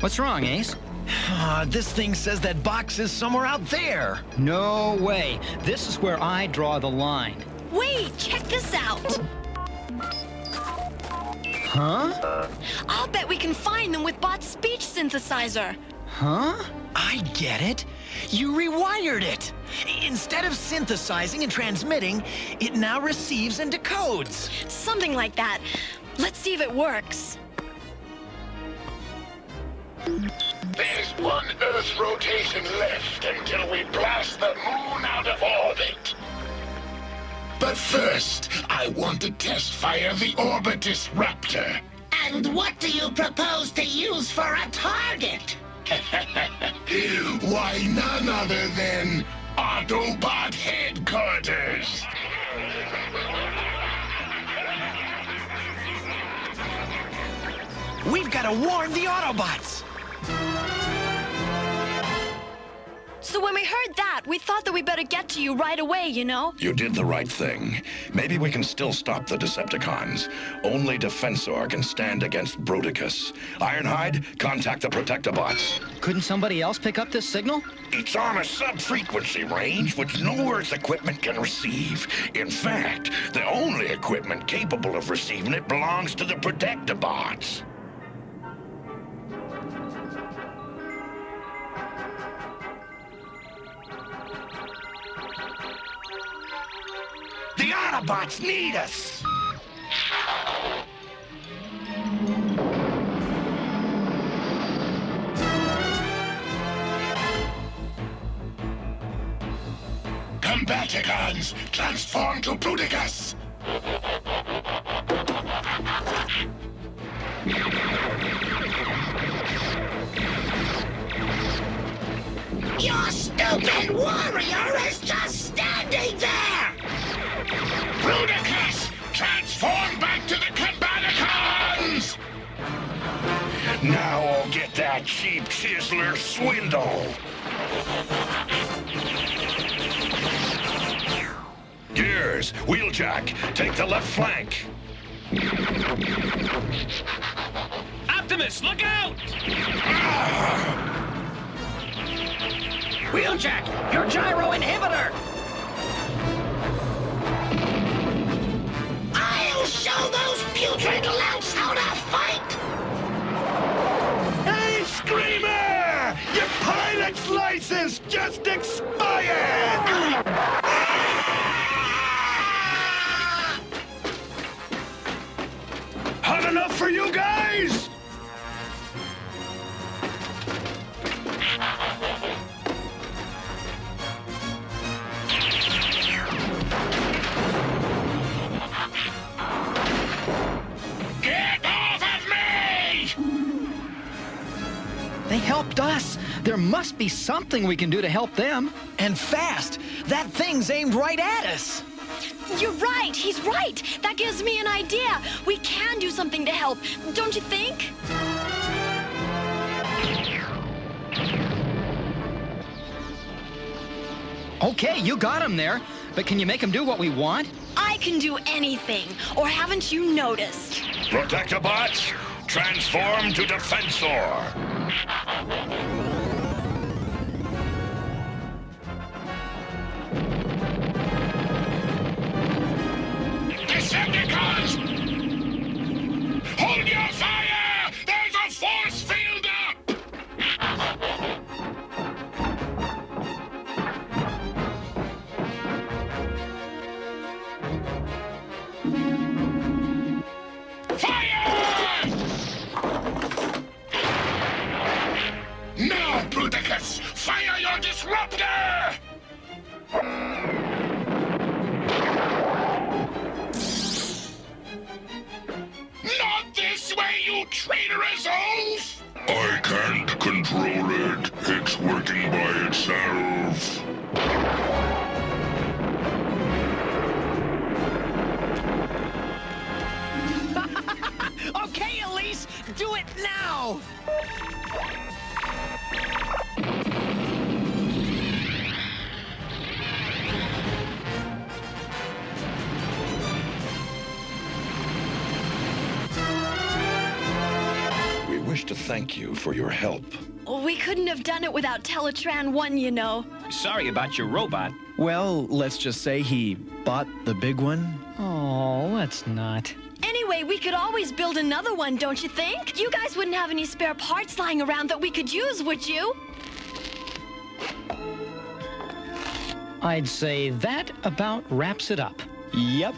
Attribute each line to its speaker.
Speaker 1: What's wrong, Ace?
Speaker 2: Uh, this thing says that box is somewhere out there.
Speaker 1: No way. This is where I draw the line.
Speaker 3: Wait, check this out.
Speaker 1: Huh?
Speaker 3: I'll bet we can find them with Bot's speech synthesizer.
Speaker 1: Huh?
Speaker 2: I get it. You rewired it. Instead of synthesizing and transmitting, it now receives and decodes.
Speaker 3: Something like that. Let's see if it works.
Speaker 4: There's one Earth rotation left until we blast the moon out of orbit. But first, I want to test fire the Orbitus Raptor.
Speaker 5: And what do you propose to use for a target?
Speaker 4: Why, none other than Autobot Headquarters.
Speaker 2: We've got to warn the Autobots.
Speaker 3: When we heard that, we thought that we better get to you right away, you know?
Speaker 6: You did the right thing. Maybe we can still stop the Decepticons. Only Defensor can stand against Bruticus. Ironhide, contact the Protectobots.
Speaker 1: Couldn't somebody else pick up this signal?
Speaker 6: It's on a sub-frequency range which no Earth equipment can receive. In fact, the only equipment capable of receiving it belongs to the Protectobots. The Autobots need us!
Speaker 4: Combaticons, transform to Bruticus!
Speaker 5: Your stupid warrior is just standing there!
Speaker 4: Bruticus, transform back to the Combaticons!
Speaker 6: Now I'll get that cheap chiseler swindle! Gears, Wheeljack, take the left flank.
Speaker 7: Optimus, look out! Ah! Wheeljack, your gyro inhibitor!
Speaker 6: Expired! Hot enough for you guys?
Speaker 4: Get off of me!
Speaker 1: They helped us. There must be something we can do to help them.
Speaker 2: And fast. That thing's aimed right at us.
Speaker 3: You're right, he's right. That gives me an idea. We can do something to help, don't you think?
Speaker 1: Okay, you got him there. But can you make him do what we want?
Speaker 3: I can do anything. Or haven't you noticed?
Speaker 6: Protectobots, transform to Defensor.
Speaker 4: Disruptor! Not this way, you traitorous oaf!
Speaker 6: Wish to thank you for your help.
Speaker 3: We couldn't have done it without Teletran 1, you know.
Speaker 7: Sorry about your robot.
Speaker 2: Well, let's just say he bought the big one.
Speaker 1: Oh, let's not.
Speaker 3: Anyway, we could always build another one, don't you think? You guys wouldn't have any spare parts lying around that we could use, would you?
Speaker 1: I'd say that about wraps it up.
Speaker 2: Yep.